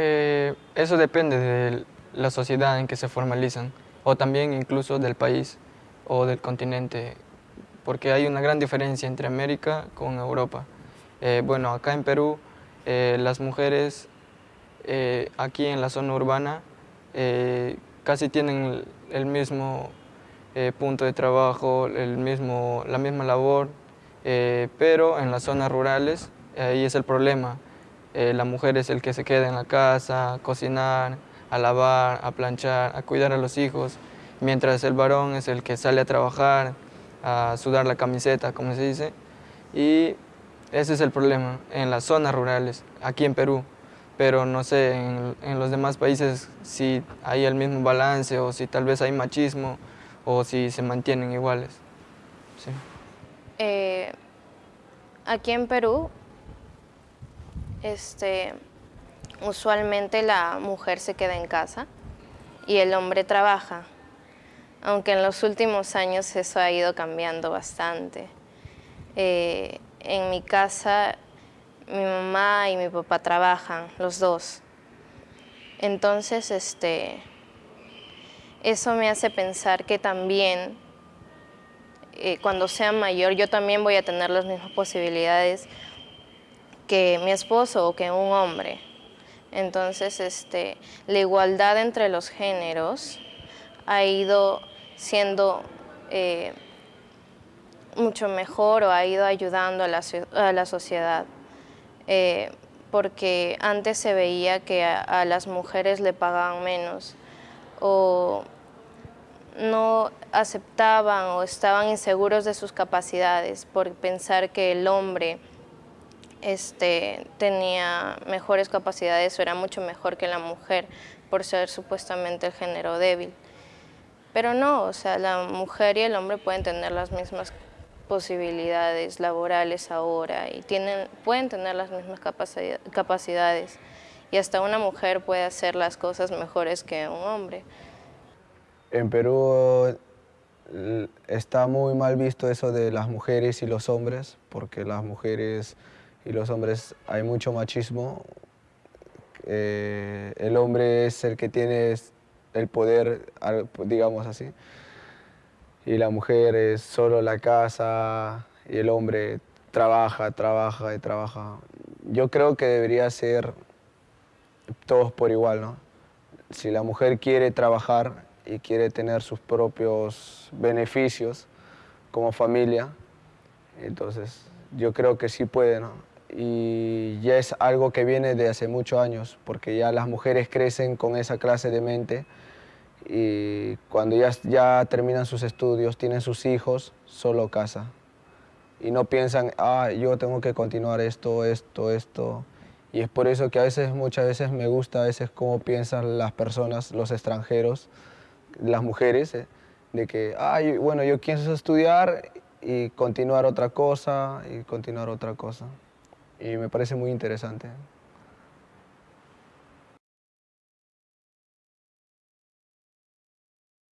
Eh, eso depende de la sociedad en que se formalizan o también incluso del país o del continente porque hay una gran diferencia entre América con Europa. Eh, bueno, acá en Perú eh, las mujeres aquí en la zona urbana casi tienen el mismo punto de trabajo, el mismo, la misma labor, pero en las zonas rurales ahí es el problema eh, la mujer es el que se queda en la casa, a cocinar, a lavar, a planchar, a cuidar a los hijos, mientras el varón es el que sale a trabajar, a sudar la camiseta, como se dice. Y ese es el problema en las zonas rurales, aquí en Perú. Pero no sé, en, los demás países si hay el mismo balance o si tal vez hay machismo o si se mantienen iguales. Eh, aquí en Perú este, usualmente la mujer se queda en casa y el hombre trabaja, aunque en los últimos años eso ha ido cambiando bastante. Eh, en mi casa mi mamá y mi papá trabajan, los dos. Entonces, este, eso me hace pensar que también eh, cuando sea mayor yo también voy a tener las mismas posibilidades que mi esposo o que un hombre. Entonces, este, la igualdad entre los géneros ha ido siendo eh, mucho mejor o ha ido ayudando a la, sociedad. Eh, porque antes se veía que a, las mujeres le pagaban menos o no aceptaban o estaban inseguros de sus capacidades por pensar que el hombre este, tenía mejores capacidades o era mucho mejor que la mujer por ser supuestamente el género débil. Pero no, o sea, la mujer y el hombre pueden tener las mismas posibilidades laborales ahora y tienen, pueden tener las mismas capacidades y hasta una mujer puede hacer las cosas mejores que un hombre. En Perú está muy mal visto eso de las mujeres y los hombres, porque las mujeres y los hombres hay mucho machismo. Eh, el hombre es el que tiene el poder, digamos así, y la mujer es solo la casa y el hombre trabaja, trabaja y trabaja. Yo creo que debería ser todos por igual, ¿no? Si la mujer quiere trabajar y quiere tener sus propios beneficios como familia, entonces yo creo que sí puede, ¿no? y ya es algo que viene de hace muchos años, porque ya las mujeres crecen con esa clase de mente y cuando ya, ya terminan sus estudios, tienen sus hijos, solo casa. Y no piensan, ah, yo tengo que continuar esto, esto, esto. Y es por eso que a veces, muchas veces me gusta a veces cómo piensan las personas, los extranjeros, las mujeres, eh, de que, ah, bueno, yo quiero estudiar y continuar otra cosa, y continuar otra cosa y me parece muy interesante.